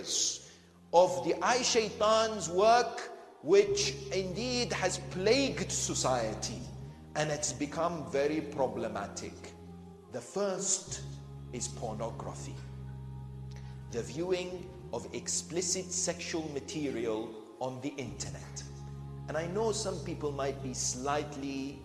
areas of the eye shaitan's work which indeed has plagued society and it's become very problematic. The first is pornography. The viewing of explicit sexual material on the internet. And I know some people might be slightly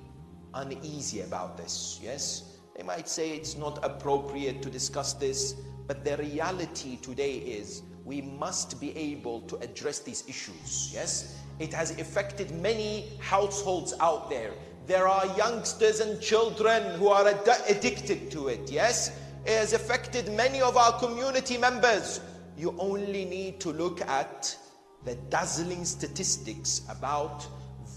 uneasy about this, yes? They might say it's not appropriate to discuss this, but the reality today is we must be able to address these issues, yes? It has affected many households out there. There are youngsters and children who are ad addicted to it, yes? It has affected many of our community members. You only need to look at the dazzling statistics about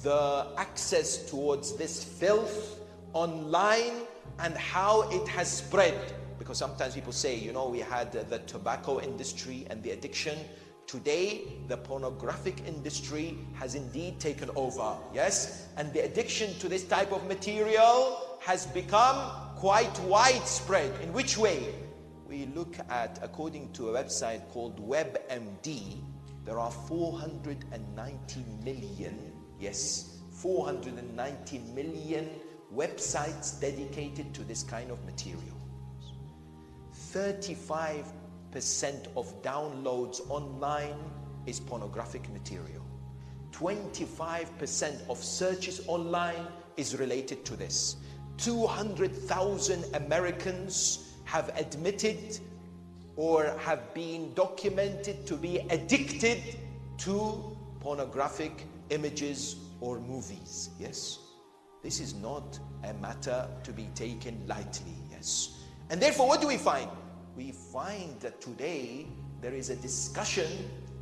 the access towards this filth online and how it has spread. Because sometimes people say, you know, we had the tobacco industry and the addiction. Today, the pornographic industry has indeed taken over, yes? And the addiction to this type of material has become quite widespread. In which way? We look at, according to a website called WebMD, there are 490 million, yes, 490 million websites dedicated to this kind of material. 35% of downloads online is pornographic material. 25% of searches online is related to this. 200,000 Americans have admitted or have been documented to be addicted to pornographic images or movies. Yes? This is not a matter to be taken lightly. Yes? And therefore, what do we find? We find that today there is a discussion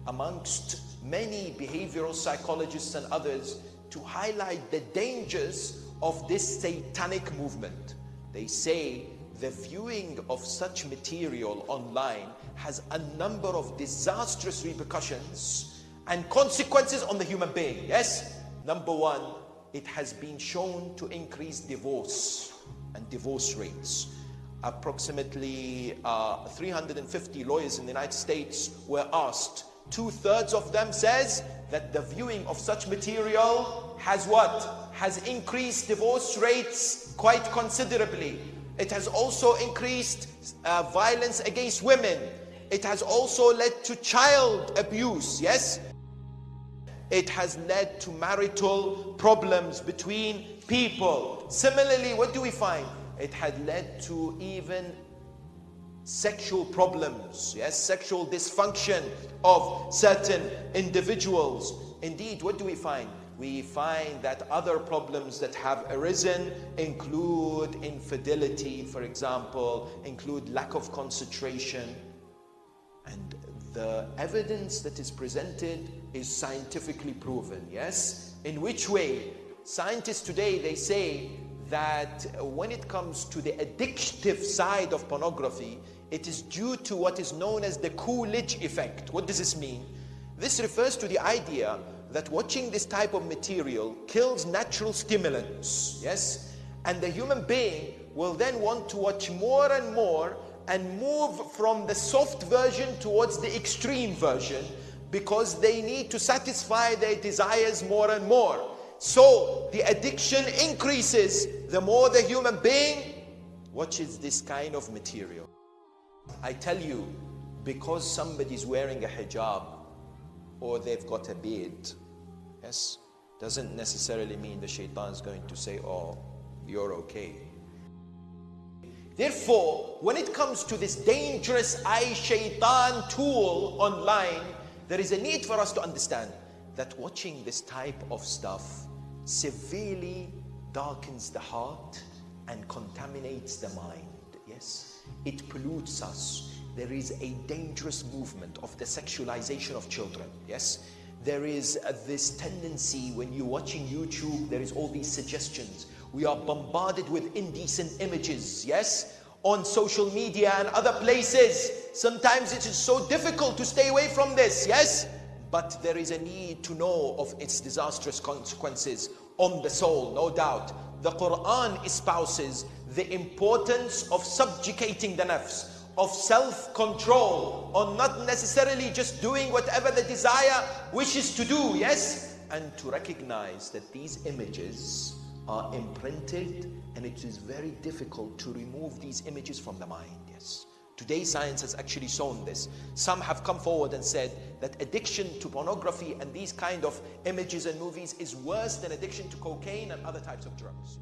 amongst many behavioral psychologists and others to highlight the dangers of this satanic movement. They say the viewing of such material online has a number of disastrous repercussions and consequences on the human being. Yes? Number one, it has been shown to increase divorce and divorce rates. Approximately uh, 350 lawyers in the United States were asked. Two-thirds of them says that the viewing of such material has what? Has increased divorce rates quite considerably. It has also increased uh, violence against women. It has also led to child abuse, yes? It has led to marital problems between people. Similarly, what do we find? It had led to even sexual problems, yes, sexual dysfunction of certain individuals. Indeed, what do we find? We find that other problems that have arisen include infidelity, for example, include lack of concentration. And the evidence that is presented is scientifically proven, yes? In which way? Scientists today, they say that when it comes to the addictive side of pornography, it is due to what is known as the Coolidge effect. What does this mean? This refers to the idea that watching this type of material kills natural stimulants, yes? And the human being will then want to watch more and more and move from the soft version towards the extreme version because they need to satisfy their desires more and more. So the addiction increases the more the human being watches this kind of material. I tell you, because somebody's wearing a hijab or they've got a beard, yes, doesn't necessarily mean the shaitan is going to say, oh, you're okay. Therefore, when it comes to this dangerous eye shaitan tool online, there is a need for us to understand that watching this type of stuff severely darkens the heart and contaminates the mind. Yes, it pollutes us. There is a dangerous movement of the sexualization of children. Yes, there is uh, this tendency when you're watching YouTube, there is all these suggestions. We are bombarded with indecent images. Yes, on social media and other places. Sometimes it is so difficult to stay away from this. Yes, but there is a need to know of its disastrous consequences on the soul, no doubt. The Quran espouses the importance of subjugating the nafs, of self control, on not necessarily just doing whatever the desire wishes to do, yes? And to recognize that these images are imprinted and it is very difficult to remove these images from the mind, yes. Today, science has actually shown this. Some have come forward and said that addiction to pornography and these kind of images and movies is worse than addiction to cocaine and other types of drugs.